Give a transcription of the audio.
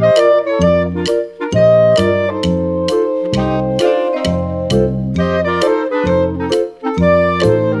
Música